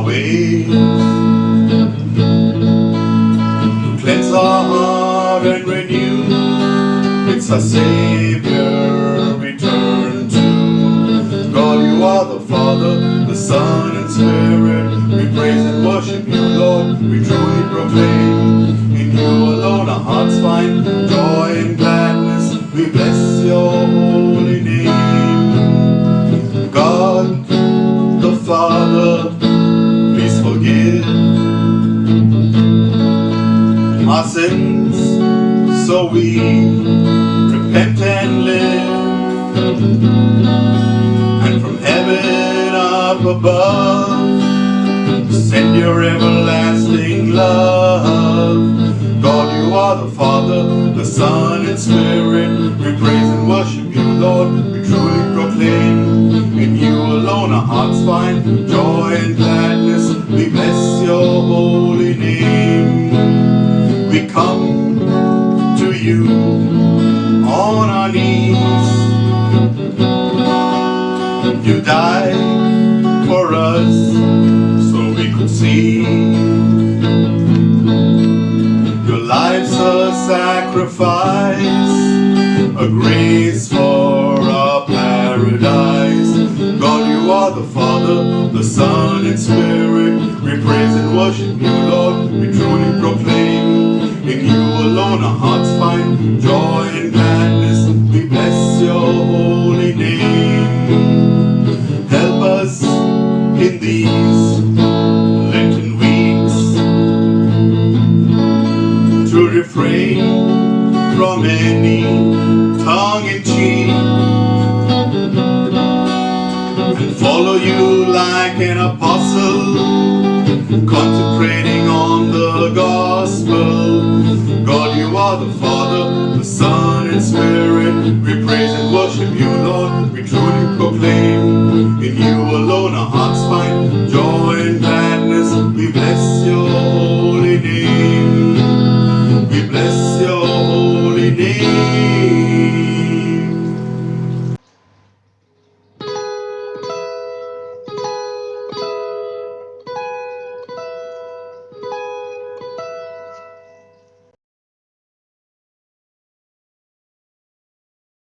our ways. Cleanse our heart and renew. It's our Savior return to. God, you are the Father, the Son, and Spirit. We praise and worship you, Lord. We truly proclaim our sins so we repent and live. And from heaven up above send your everlasting You died for us so we could see. Your life's a sacrifice, a grace for our paradise. God, you are the Father, the Son, and Spirit. We praise and worship you, Lord. We truly proclaim in you alone our hearts find joy in these Lenten weeks to refrain from any tongue in cheek and follow you like an apostle, concentrating on the gospel. God, you are the Father, the Son, and Spirit. We praise and worship you, Lord. We truly